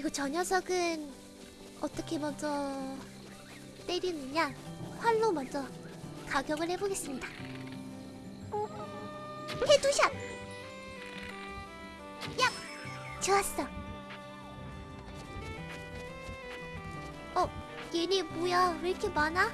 그리고 저 녀석은 어떻게 먼저 때리느냐? 활로 먼저 가격을 해보겠습니다. Headshot! 야! 좋았어. 어, 얘네 뭐야? 왜 이렇게 많아?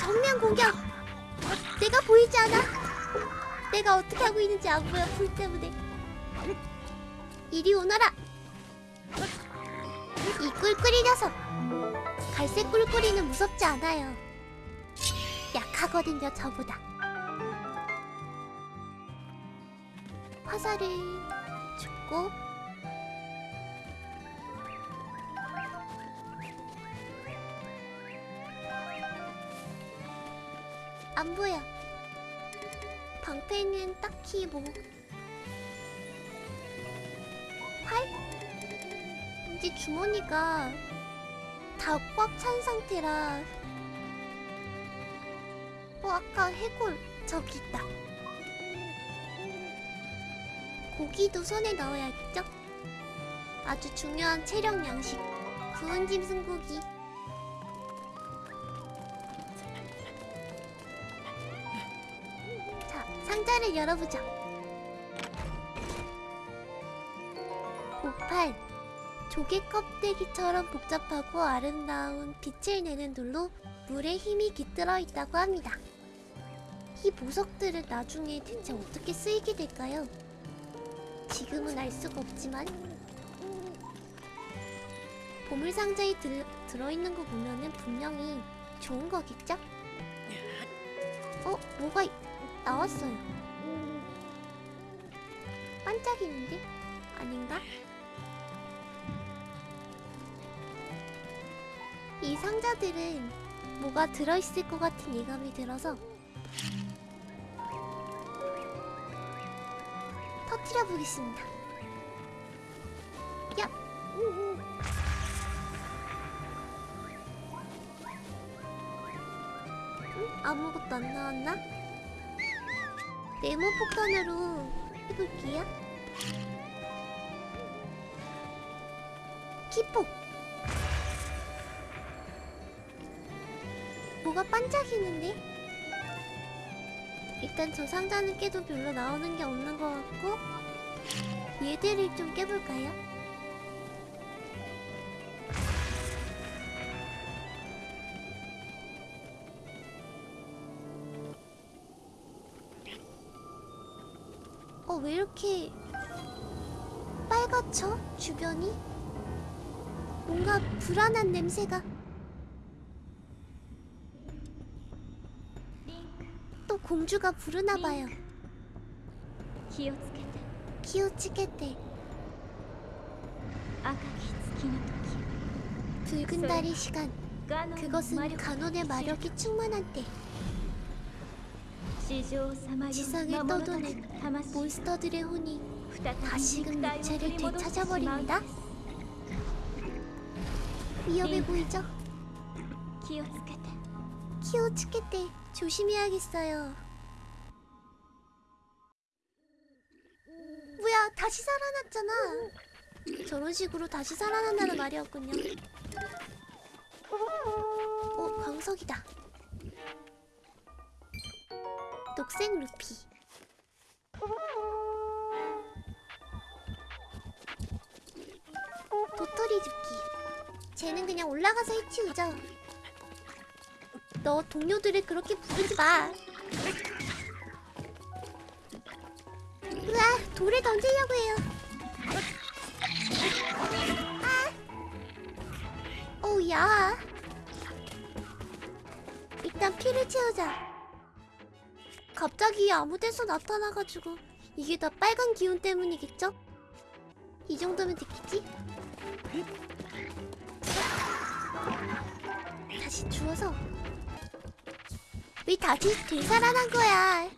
정면 공격! 내가 보이지 않아? 내가 어떻게 하고 있는지 안 보여, 불 때문에. 이리 오너라! 이 꿀꿀이 녀석! 갈색 꿀꿀이는 무섭지 않아요. 약하거든요, 저보다. 화살을 줍고 안 보여. 방패는 딱히 뭐 이제 주머니가 다 꽉 찬 상태라 어 아까 해골 저기 있다. 고기도 손에 넣어야겠죠? 아주 중요한 체력 양식. 구운 짐승 고기. 자 상자를 열어보자. 오팔 조개 껍데기처럼 복잡하고 아름다운 빛을 내는 돌로 물에 힘이 깃들어 있다고 합니다. 이 보석들은 나중에 대체 어떻게 쓰이게 될까요? 지금은 알 수가 없지만 보물 상자에 들, 들어있는 거 보면은 분명히 좋은 거겠죠? 어? 뭐가 이- 나왔어요. 반짝이는데? 아닌가? 이 상자들은 뭐가 들어있을 것 같은 예감이 들어서 터트려 보겠습니다. 야! 응? 아무것도 안 나왔나? 네모 폭탄으로 해볼게요. 기폭! 뭐가 반짝이는데? 일단 저 상자는 깨도 별로 나오는 게 없는 것 같고 얘들을 좀 깨볼까요? 어, 왜 이렇게 빨갛죠? 주변이? 뭔가 불안한 냄새가 공주가 부르나봐요. 키오치케테 붉은 달의 시간. 그것은 간혼의 마력이 충만한 때 지상을 떠도는 몬스터들의 혼이 다시금 체를 되찾아버립니다. 위험해 보이죠? 키오츠케테 키오츠케테 조심해야겠어요. 뭐야 다시 살아났잖아. 저런 식으로 다시 살아난다는 말이었군요. 어 광석이다. 녹색 루피. 도토리 줍기. 쟤는 그냥 올라가서 해치우죠 너 동료들을 그렇게 부르지 마. 으아, 돌을 던지려고 해요. 아. 어우, 야. 일단 피를 채우자. 갑자기 아무 데서 나타나가지고 이게 다 빨간 기운 때문이겠죠? 이 정도면 됐겠지? 다시 주워서 왜 다시 되살아난 거야?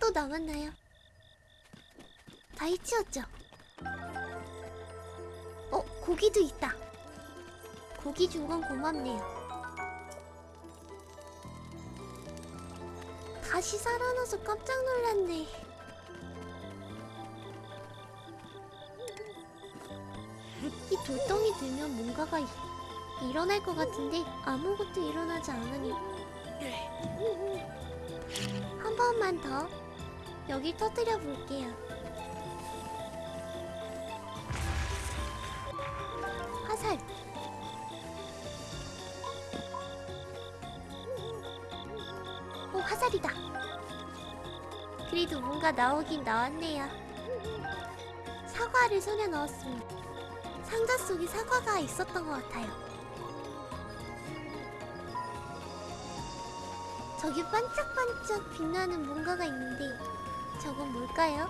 또 남았나요? 다 해치웠죠? 어, 고기도 있다. 고기 준 건 고맙네요. 다시 살아나서 깜짝 놀랐네. 이 돌덩이 들면 뭔가가 이- 일어날 것 같은데 아무것도 일어나지 않으니 한 번만 더 여기 터뜨려 볼게요. 화살. 오 화살이다. 그래도 뭔가 나오긴 나왔네요. 사과를 손에 넣었습니다. 상자 속에 사과가 있었던 것 같아요. 저기 반짝반짝 빛나는 뭔가가 있는데 저건 뭘까요?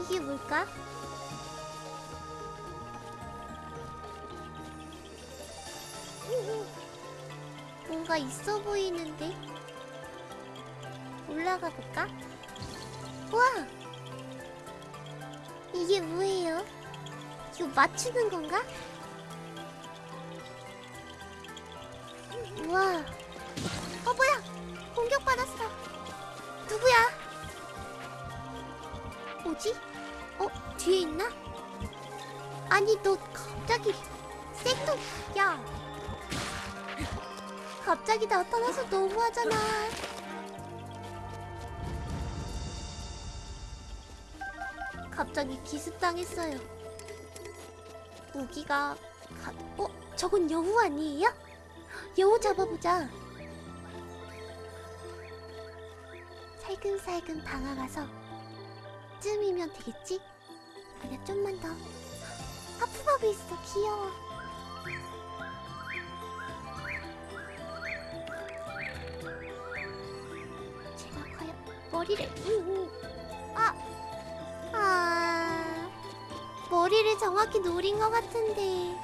이게 뭘까? 뭔가 있어 보이는데 올라가 볼까? 우와! 이게 뭐예요? 이거 맞추는 건가? 우와! 어 뭐야? 공격받았어. 누구야? 뭐지? 어 뒤에 있나? 아니 너 갑자기 생뚱 야 갑자기 나타나서 너무하잖아. 갑자기 기습당했어요. 무기가 가... 어? 저건 여우 아니에요? 여우 잡아보자. 살금살금 다가가서 쯤이면 되겠지? 아니야 좀만 더. 하프버브 있어 귀여워. 제가 과연 머리를 음, 아, 아 머리를 정확히 노린 것 같은데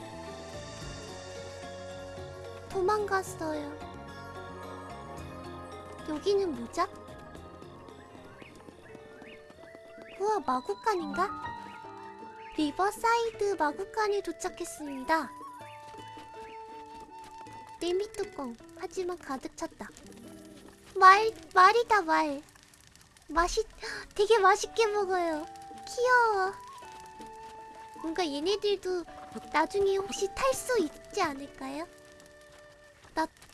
도망갔어요. 여기는 뭐죠? 우와 마구간인가? 리버사이드 마구간에 도착했습니다. 냄비 뚜껑 하지만 가득 찼다. 말 말이다 말. 맛이 되게 맛있게 먹어요. 귀여워. 뭔가 얘네들도 나중에 혹시 탈 수 있지 않을까요?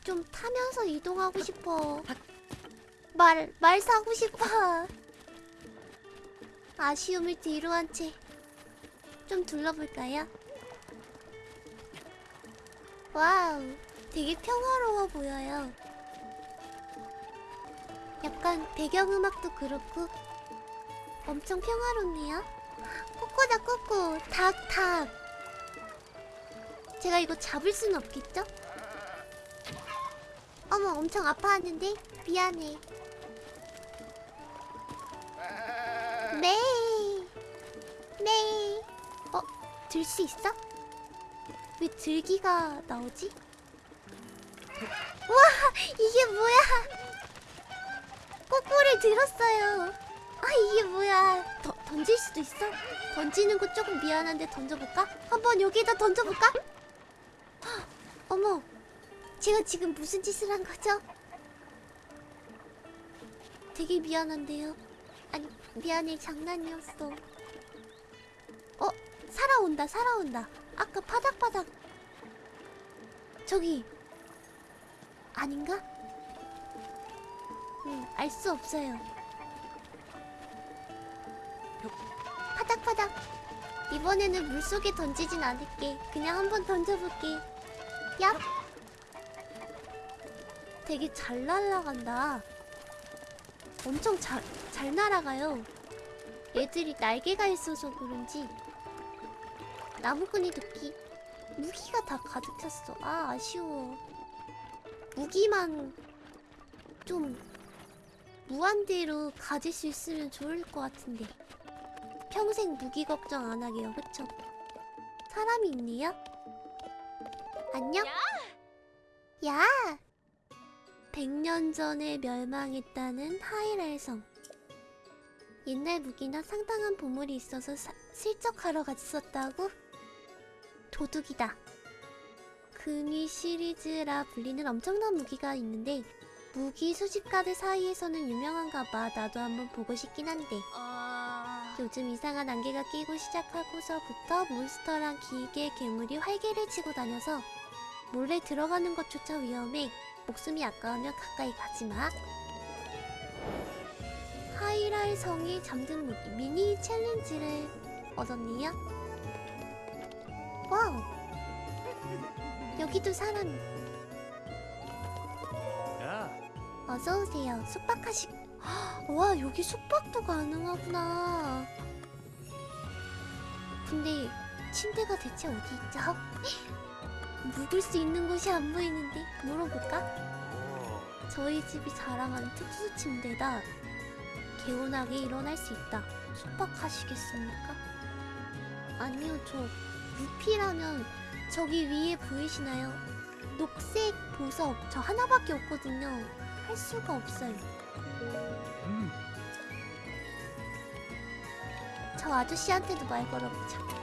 나좀 타면서 이동하고 싶어. 말, 말 사고 싶어. 아쉬움을 뒤로 한 채 좀 둘러볼까요? 와우, 되게 평화로워 보여요. 약간 배경음악도 그렇고 엄청 평화롭네요. 꼬꼬다 꼬꼬, 닭, 닭. 제가 이거 잡을 순 없겠죠? 어머, 엄청 아파하는데? 미안해. 네. 네. 어, 들 수 있어? 왜 들기가 나오지? 우와, 이게 뭐야? 꼬꼬를 들었어요. 아, 이게 뭐야? 더, 던질 수도 있어? 던지는 거 조금 미안한데 던져볼까? 한번 여기다 던져볼까? 헉, 어머, 제가 지금 무슨 짓을 한 거죠? 되게 미안한데요. 아니, 미안해, 장난이었어. 어, 살아온다, 살아온다. 아까 바닥바닥. 저기. 아닌가? 음, 알수 없어요. 파닥파닥. 이번에는 물속에 던지진 않을게. 그냥 한번 던져볼게. 얍. 되게 잘 날아간다. 엄청 잘, 잘 날아가요. 애들이 날개가 있어서 그런지. 나무꾼이 도끼. 무기가 다 가득 찼어. 아, 아쉬워. 무기만 좀 무한대로 가질 수 있으면 좋을 것 같은데. 평생 무기 걱정 안 하게요, 그쵸? 사람이 있네요? 안녕? 야! 100년 전에 멸망했다는 하이랄성. 옛날 무기나 상당한 보물이 있어서 사- 실적하러 갔었다고? 도둑이다. 금이 시리즈라 불리는 엄청난 무기가 있는데 무기 수집가들 사이에서는 유명한가 봐. 나도 한번 보고 싶긴 한데. 아 요즘 이상한 안개가 끼고 시작하고서부터 몬스터랑 기계 괴물이 활개를 치고 다녀서 몰래 들어가는 것조차 위험해. 목숨이 아까우면 가까이 가지 마. 하이랄 성이 잠든 무기 미니 챌린지를 얻었네요. Wow. 여기도 사람이. 야, 어서 오세요. 숙박하시. 와 여기 숙박도 가능하구나. 근데 침대가 대체 어디 있죠? 묵을 수 있는 곳이 안 보이는데 물어볼까? 오, 저희 집이 자랑하는 특수 침대다. 개운하게 일어날 수 있다. 숙박하시겠습니까? 아니요, 저 루피라면 저기 위에 보이시나요? 녹색 보석 저 하나밖에 없거든요. 할 수가 없어요. 음, 저 아저씨한테도 말 걸어보자.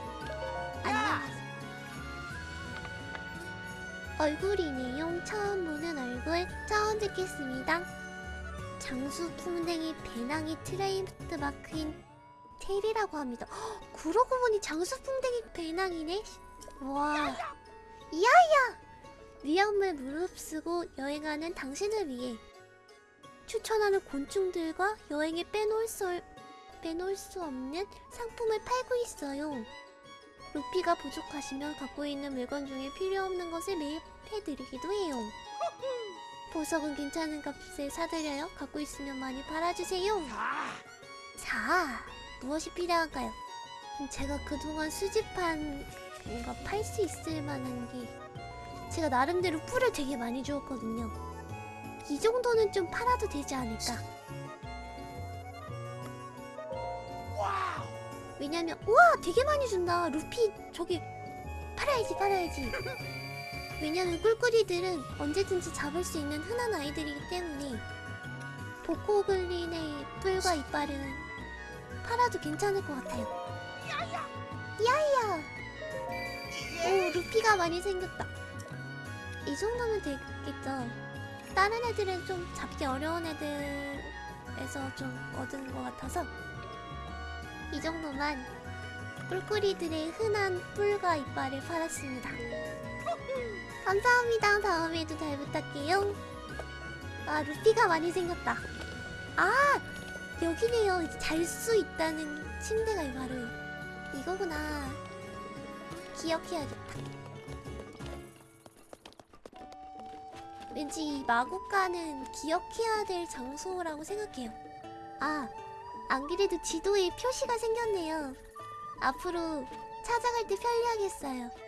얼굴이네요. 처음 보는 얼굴 처음 듣겠습니다. 장수 풍뎅이 배낭이 트레이드 마크인 테리라고 합니다. 헉, 그러고 보니 장수 풍뎅이 배낭이네. 와. 이야야. 위험을 무릅쓰고 여행하는 당신을 위해 추천하는 곤충들과 여행에 빼놓을 수 빼놓을 수 없는 상품을 팔고 있어요. 루피가 부족하시면 갖고 있는 물건 중에 필요 없는 것을 매입해드리기도 해요. 보석은 괜찮은 값에 사드려요. 갖고 있으면 많이 팔아주세요. 자, 무엇이 필요한가요? 음, 제가 그동안 수집한 뭔가 팔 수 있을 만한 게 제가 나름대로 뿔을 되게 많이 주었거든요. 이 정도는 좀 팔아도 되지 않을까? 왜냐면 우와 되게 많이 준다. 루피 저기 팔아야지 팔아야지. 왜냐면 꿀꿀이들은 언제든지 잡을 수 있는 흔한 아이들이기 때문에 보코글린의 뿔과 이빨은 팔아도 괜찮을 것 같아요. 야야! 오 루피가 많이 생겼다. 이 정도면 되겠죠. 다른 애들은 좀 잡기 어려운 애들에서 좀 얻은 것 같아서 이 정도만 뿔꾸리들의 흔한 뿔과 이빨을 팔았습니다. 감사합니다. 다음에도 잘 부탁해요. 아, 루피가 많이 생겼다. 아, 여기네요. 잘수 있다는 침대가 바로 이거구나. 기억해야겠다. 왠지 이 마국가는 기억해야 될 장소라고 생각해요. 아, 안 그래도 지도에 표시가 생겼네요. 앞으로 찾아갈 때 편리하겠어요.